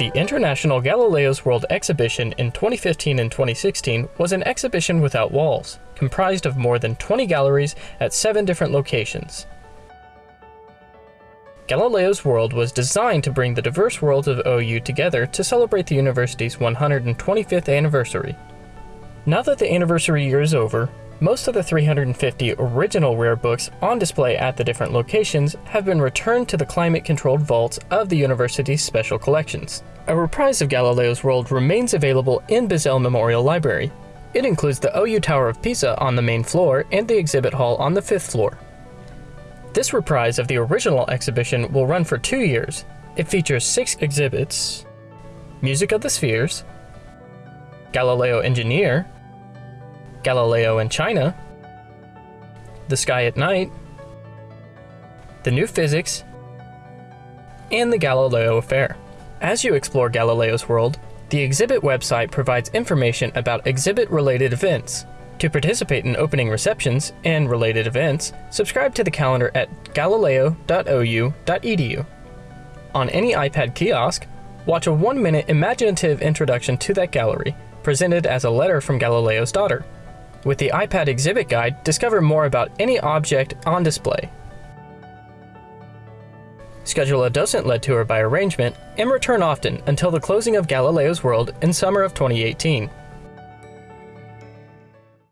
The International Galileo's World exhibition in 2015 and 2016 was an exhibition without walls, comprised of more than 20 galleries at seven different locations. Galileo's World was designed to bring the diverse worlds of OU together to celebrate the university's 125th anniversary. Now that the anniversary year is over, most of the 350 original rare books on display at the different locations have been returned to the climate-controlled vaults of the university's special collections. A reprise of Galileo's World remains available in Bizzell Memorial Library. It includes the OU Tower of Pisa on the main floor and the exhibit hall on the fifth floor. This reprise of the original exhibition will run for two years. It features six exhibits, Music of the Spheres, Galileo Engineer, Galileo in China, The Sky at Night, The New Physics, and the Galileo Affair. As you explore Galileo's world, the exhibit website provides information about exhibit-related events. To participate in opening receptions and related events, subscribe to the calendar at galileo.ou.edu. On any iPad kiosk, watch a one-minute imaginative introduction to that gallery, presented as a letter from Galileo's daughter. With the iPad exhibit guide, discover more about any object on display. Schedule a docent-led tour by arrangement and return often until the closing of Galileo's World in summer of 2018.